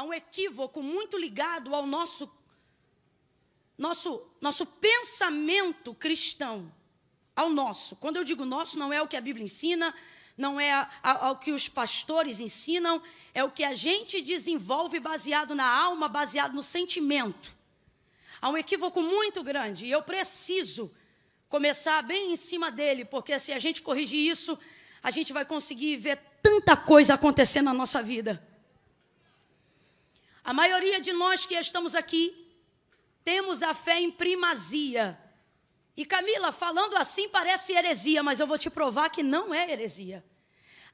há um equívoco muito ligado ao nosso, nosso, nosso pensamento cristão. Ao nosso. Quando eu digo nosso, não é o que a Bíblia ensina, não é ao que os pastores ensinam, é o que a gente desenvolve baseado na alma, baseado no sentimento. Há um equívoco muito grande e eu preciso começar bem em cima dele, porque se a gente corrigir isso, a gente vai conseguir ver tanta coisa acontecer na nossa vida. A maioria de nós que estamos aqui temos a fé em primazia. E Camila, falando assim parece heresia, mas eu vou te provar que não é heresia.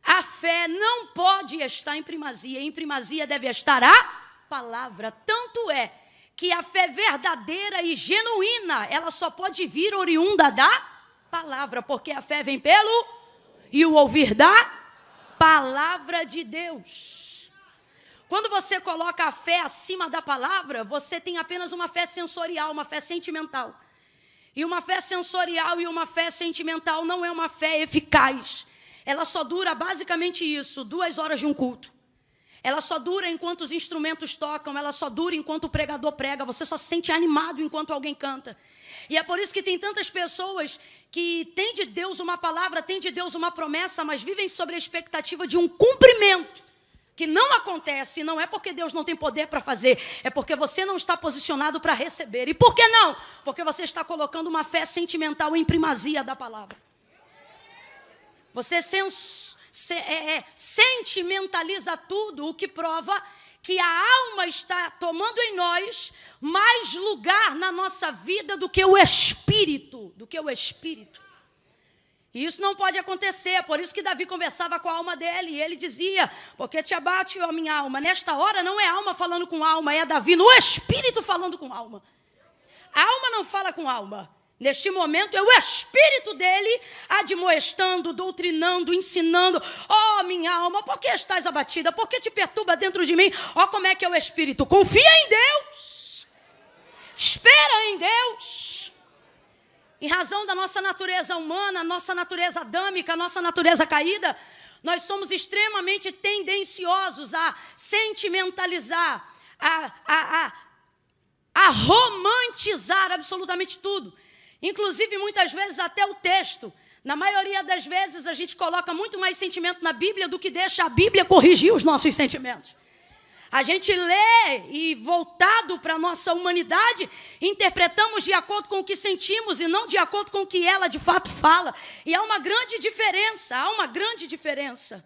A fé não pode estar em primazia, em primazia deve estar a palavra. Tanto é que a fé verdadeira e genuína, ela só pode vir oriunda da palavra, porque a fé vem pelo e o ouvir da palavra de Deus. Quando você coloca a fé acima da palavra, você tem apenas uma fé sensorial, uma fé sentimental. E uma fé sensorial e uma fé sentimental não é uma fé eficaz. Ela só dura basicamente isso, duas horas de um culto. Ela só dura enquanto os instrumentos tocam, ela só dura enquanto o pregador prega, você só se sente animado enquanto alguém canta. E é por isso que tem tantas pessoas que têm de Deus uma palavra, têm de Deus uma promessa, mas vivem sobre a expectativa de um cumprimento que não acontece, não é porque Deus não tem poder para fazer, é porque você não está posicionado para receber. E por que não? Porque você está colocando uma fé sentimental em primazia da palavra. Você sens se, é, é, sentimentaliza tudo, o que prova que a alma está tomando em nós mais lugar na nossa vida do que o espírito, do que o espírito. E isso não pode acontecer, por isso que Davi conversava com a alma dele, e ele dizia, porque te abate, ó minha alma, nesta hora não é alma falando com alma, é Davi no espírito falando com alma. A alma não fala com alma, Neste momento é o espírito dele admoestando, doutrinando, ensinando. Oh, minha alma, por que estás abatida? Por que te perturba dentro de mim? Oh, como é que é o espírito? Confia em Deus. Espera em Deus. Em razão da nossa natureza humana, nossa natureza adâmica, nossa natureza caída, nós somos extremamente tendenciosos a sentimentalizar, a, a, a, a romantizar absolutamente tudo. Inclusive, muitas vezes, até o texto. Na maioria das vezes, a gente coloca muito mais sentimento na Bíblia do que deixa a Bíblia corrigir os nossos sentimentos. A gente lê e, voltado para a nossa humanidade, interpretamos de acordo com o que sentimos e não de acordo com o que ela de fato fala. E há uma grande diferença, há uma grande diferença.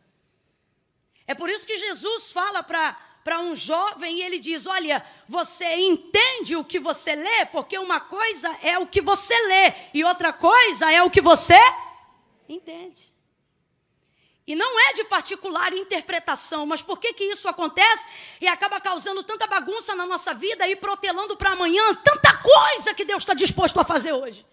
É por isso que Jesus fala para um jovem e ele diz: Olha, você entende o que você lê? Porque uma coisa é o que você lê e outra coisa é o que você entende. E não é de particular interpretação, mas por que, que isso acontece e acaba causando tanta bagunça na nossa vida e protelando para amanhã tanta coisa que Deus está disposto a fazer hoje?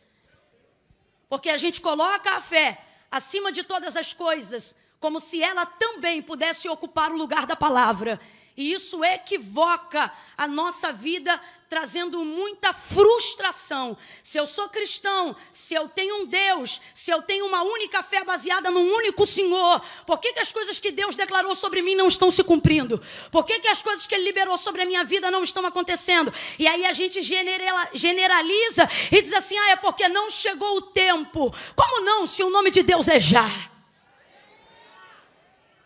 Porque a gente coloca a fé acima de todas as coisas, como se ela também pudesse ocupar o lugar da palavra. E isso equivoca a nossa vida, trazendo muita frustração. Se eu sou cristão, se eu tenho um Deus, se eu tenho uma única fé baseada num único Senhor, por que, que as coisas que Deus declarou sobre mim não estão se cumprindo? Por que, que as coisas que Ele liberou sobre a minha vida não estão acontecendo? E aí a gente generaliza e diz assim: ah, é porque não chegou o tempo. Como não, se o nome de Deus é já?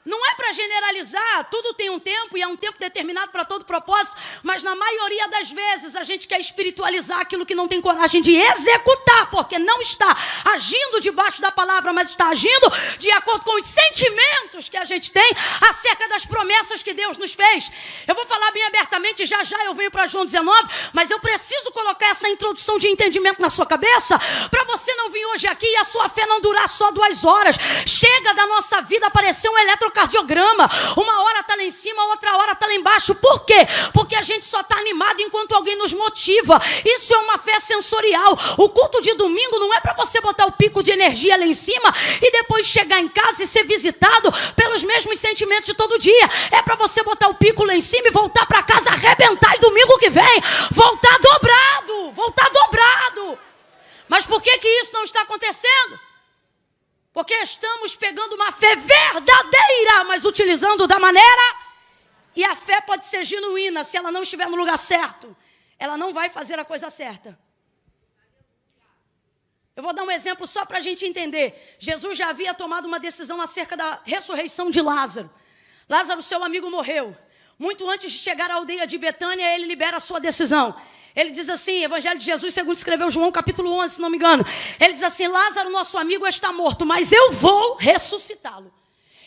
Não é para generalizar, tudo tem um tempo e é um tempo determinado para todo propósito, mas na maioria das vezes a gente quer espiritualizar aquilo que não tem coragem de executar, porque não está agindo debaixo da palavra, mas está agindo de acordo com os sentimentos que a gente tem acerca das promessas que Deus nos fez. Eu vou falar bem abertamente, já já eu venho para João 19, mas eu preciso colocar essa introdução de entendimento na sua cabeça, para você não vir hoje aqui e a sua fé não durar só duas horas. Chega da nossa vida aparecer um eletro eletrocardiograma. Uma hora está lá em cima, outra hora está lá embaixo. Por quê? Porque a gente só está animado enquanto alguém nos motiva. Isso é uma fé sensorial. O culto de domingo não é para você botar o pico de energia lá em cima e depois chegar em casa e ser visitado pelos mesmos sentimentos de todo dia. É para você botar o pico lá em cima e voltar para casa arrebentar e domingo que vem voltar dobrado, voltar dobrado. Mas por que que isso não está acontecendo? Porque estamos pegando uma fé verdadeira, mas utilizando da maneira E a fé pode ser genuína se ela não estiver no lugar certo. Ela não vai fazer a coisa certa. Eu vou dar um exemplo só para a gente entender. Jesus já havia tomado uma decisão acerca da ressurreição de Lázaro. Lázaro, seu amigo, morreu. Muito antes de chegar à aldeia de Betânia, ele libera a sua decisão. Ele diz assim, Evangelho de Jesus, segundo escreveu João, capítulo 11, se não me engano. Ele diz assim: Lázaro, nosso amigo, está morto, mas eu vou ressuscitá-lo.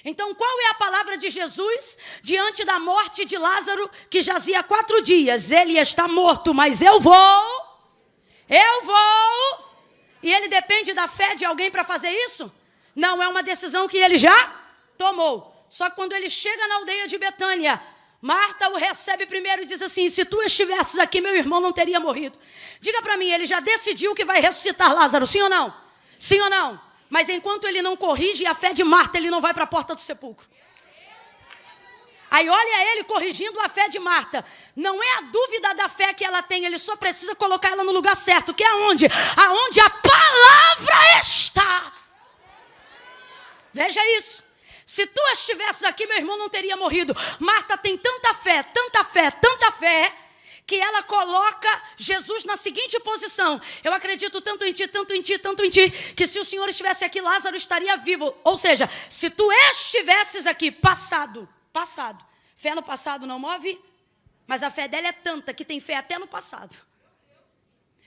Então, qual é a palavra de Jesus diante da morte de Lázaro, que jazia quatro dias? Ele está morto, mas eu vou, eu vou. E ele depende da fé de alguém para fazer isso? Não, é uma decisão que ele já tomou. Só que quando ele chega na aldeia de Betânia, Marta o recebe primeiro e diz assim: Se tu estivesses aqui, meu irmão não teria morrido. Diga para mim, ele já decidiu que vai ressuscitar Lázaro, sim ou não? Sim ou não? Mas enquanto ele não corrige a fé de Marta, ele não vai para a porta do sepulcro. Aí olha ele corrigindo a fé de Marta. Não é a dúvida da fé que ela tem, ele só precisa colocar ela no lugar certo, que é aonde? Aonde a palavra está. Veja isso. Se tu estivesses aqui, meu irmão não teria morrido. Marta tem tanta fé, tanta fé, tanta fé, que ela coloca Jesus na seguinte posição: Eu acredito tanto em ti, tanto em ti, tanto em ti, que se o Senhor estivesse aqui, Lázaro estaria vivo. Ou seja, se tu estivesses aqui, passado, passado, fé no passado não move, mas a fé dela é tanta que tem fé até no passado.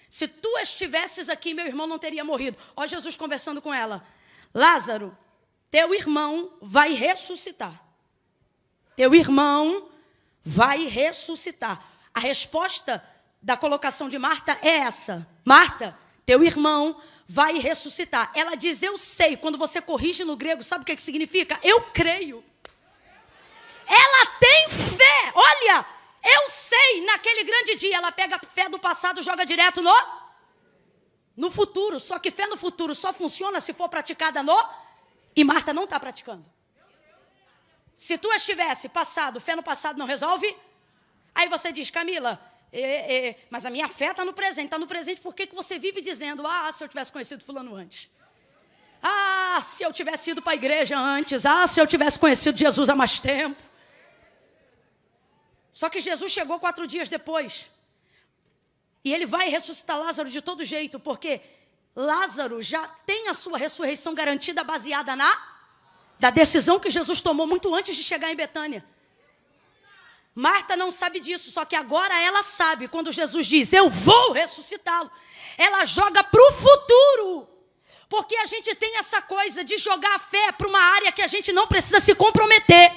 Se tu estivesses aqui, meu irmão não teria morrido. Ó Jesus conversando com ela. Lázaro, teu irmão vai ressuscitar. Teu irmão vai ressuscitar. A resposta da colocação de Marta é essa: Marta, teu irmão vai ressuscitar. Ela diz: Eu sei. Quando você corrige no grego, sabe o que, que significa? Eu creio. Ela tem fé. Olha, eu sei. Naquele grande dia, ela pega a fé do passado, joga direto no no futuro. Só que fé no futuro só funciona se for praticada no e Marta não está praticando. Se tu estivesse passado, fé no passado não resolve, Aí você diz, Camila, é, é, mas a minha fé está no presente. Está no presente por que você vive dizendo, ah, se eu tivesse conhecido fulano antes. Ah, se eu tivesse ido para a igreja antes. Ah, se eu tivesse conhecido Jesus há mais tempo. Só que Jesus chegou quatro dias depois. E ele vai ressuscitar Lázaro de todo jeito, porque Lázaro já tem a sua ressurreição garantida baseada na da decisão que Jesus tomou muito antes de chegar em Betânia. Marta não sabe disso, só que agora ela sabe. Quando Jesus diz, Eu vou ressuscitá-lo, ela joga para o futuro. Porque a gente tem essa coisa de jogar a fé para uma área que a gente não precisa se comprometer.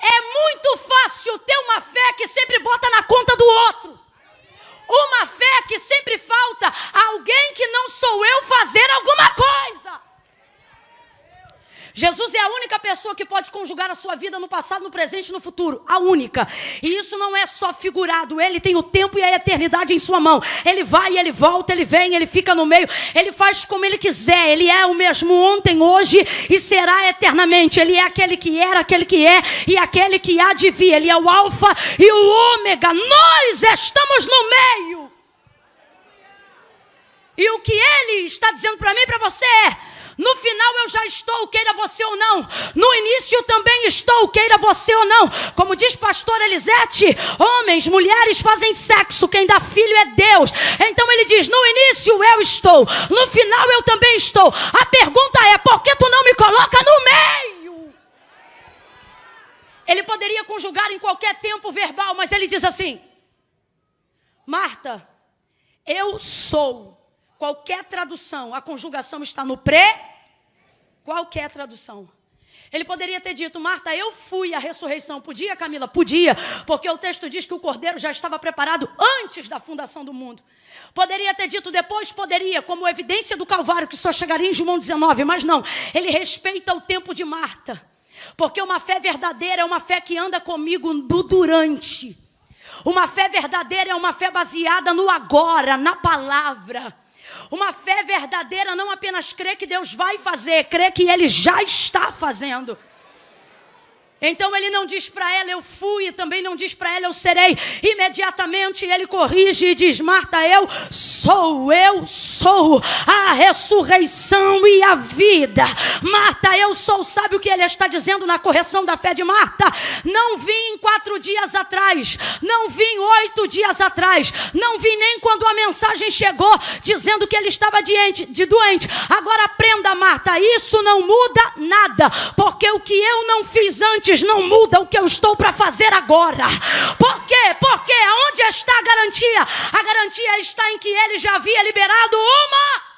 É muito fácil ter uma fé que sempre bota na conta do outro. Uma fé que sempre falta alguém que não sou eu fazer alguma coisa. Jesus é a única pessoa que pode conjugar a sua vida no passado, no presente e no futuro. A única. E isso não é só figurado. Ele tem o tempo e a eternidade em sua mão. Ele vai, ele volta, ele vem, ele fica no meio. Ele faz como ele quiser. Ele é o mesmo ontem, hoje e será eternamente. Ele é aquele que era, aquele que é e aquele que há de vir. Ele é o Alfa e o Ômega. Nós estamos no meio. E o que ele está dizendo para mim e para você é no final eu já estou, queira você ou não. No início também estou, queira você ou não. Como diz pastor Elisete, homens, mulheres fazem sexo, quem dá filho é Deus. Então ele diz: no início eu estou, no final eu também estou. A pergunta é: por que tu não me coloca no meio? Ele poderia conjugar em qualquer tempo verbal, mas ele diz assim: Marta, eu sou Qualquer tradução, a conjugação está no pré. Qualquer tradução. Ele poderia ter dito, Marta, eu fui à ressurreição. Podia, Camila? Podia, porque o texto diz que o cordeiro já estava preparado antes da fundação do mundo. Poderia ter dito depois? Poderia, como evidência do Calvário, que só chegaria em João 19, mas não. Ele respeita o tempo de Marta. Porque uma fé verdadeira é uma fé que anda comigo do durante. Uma fé verdadeira é uma fé baseada no agora, na palavra. Uma fé verdadeira não apenas crê que Deus vai fazer, crê que Ele já está fazendo. Então ele não diz para ela, eu fui, e também não diz para ela, eu serei. Imediatamente ele corrige e diz: Marta, eu sou, eu sou a ressurreição e a vida. Marta, eu sou. Sabe o que ele está dizendo na correção da fé de Marta? Não vim quatro dias atrás, não vim oito dias atrás, não vim nem quando a mensagem chegou dizendo que ele estava doente, de doente. Agora aprenda, Marta, isso não muda nada, porque o que eu não fiz antes não muda o que eu estou para fazer agora. Por quê? Porque onde está a garantia? A garantia está em que ele já havia liberado uma